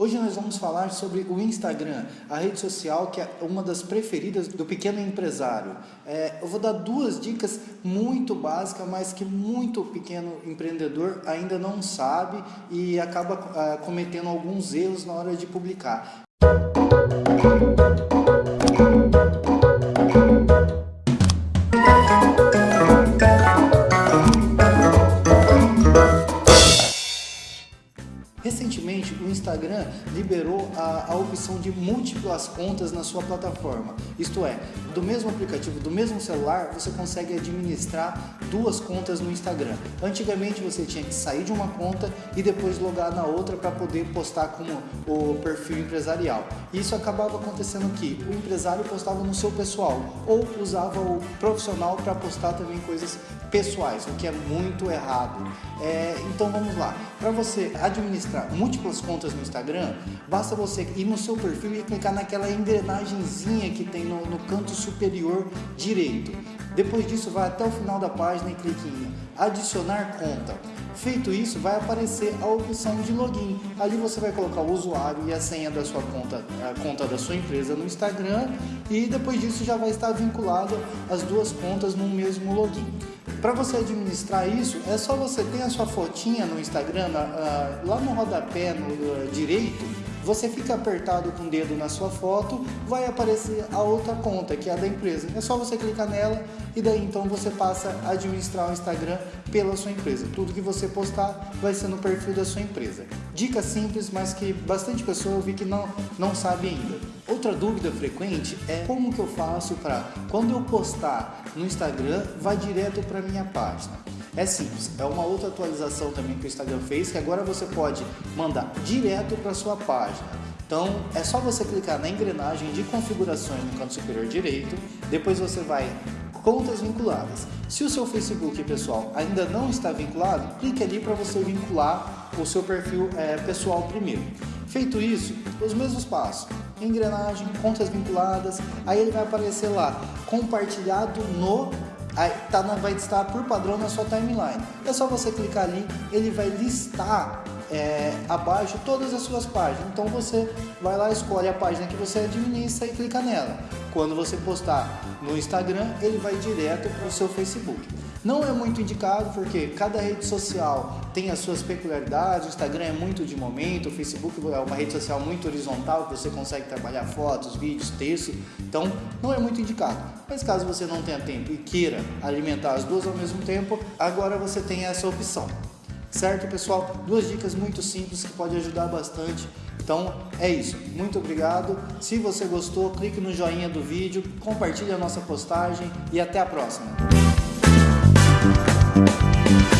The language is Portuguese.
Hoje nós vamos falar sobre o Instagram, a rede social que é uma das preferidas do pequeno empresário. É, eu vou dar duas dicas muito básicas, mas que muito pequeno empreendedor ainda não sabe e acaba ah, cometendo alguns erros na hora de publicar. Recentemente, Instagram liberou a, a, opção de múltiplas contas na sua plataforma. Isto é, do mesmo aplicativo, do mesmo celular, você consegue administrar duas contas no Instagram. Antigamente, você tinha que sair de uma conta e depois logar na outra para poder postar como o perfil empresarial. Isso acabava acontecendo que o empresário postava no seu pessoal ou usava o profissional para postar também coisas pessoais, o que é muito errado. É, então vamos lá, para você administrar múltiplas contas no Instagram, basta você ir no seu perfil e clicar naquela engrenagemzinha que tem no, no canto superior direito. Depois disso, vai até o final da página e clique em adicionar conta. Feito isso, vai aparecer a opção de login. Ali você vai colocar o usuário e a senha da sua conta, a conta da sua empresa no Instagram e depois disso já vai estar vinculado as duas contas no mesmo login. Para você administrar isso, é só você ter a sua fotinha no Instagram, lá no rodapé no uh, direito, você fica apertado com o dedo na sua foto, vai aparecer a outra conta, que é a da empresa. É só você clicar nela e daí então você passa a administrar o Instagram pela sua empresa. Tudo que você postar vai ser no perfil da sua empresa. Dica simples, mas que bastante pessoa eu vi que não, não sabe ainda. Outra dúvida frequente é como que eu faço para quando eu postar no Instagram, vai direto para minha página. É simples, é uma outra atualização também que o Instagram fez, que agora você pode mandar direto para sua página. Então é só você clicar na engrenagem de configurações no canto superior direito, depois você vai contas vinculadas. Se o seu Facebook pessoal ainda não está vinculado, clique ali para você vincular o seu perfil é, pessoal primeiro. Feito isso, os mesmos passos, engrenagem, contas vinculadas, aí ele vai aparecer lá, compartilhado no tá, vai estar por padrão na sua timeline. É só você clicar ali, ele vai listar é, abaixo todas as suas páginas. Então você vai lá, escolhe a página que você administra e clica nela. Quando você postar no Instagram, ele vai direto para o seu Facebook. Não é muito indicado porque cada rede social tem as suas peculiaridades, o Instagram é muito de momento, o Facebook é uma rede social muito horizontal, que você consegue trabalhar fotos, vídeos, texto, então não é muito indicado. Mas caso você não tenha tempo e queira alimentar as duas ao mesmo tempo, agora você tem essa opção. Certo, pessoal? Duas dicas muito simples que pode ajudar bastante. Então é isso. Muito obrigado. Se você gostou, clique no joinha do vídeo, compartilhe a nossa postagem e até a próxima. Thank you.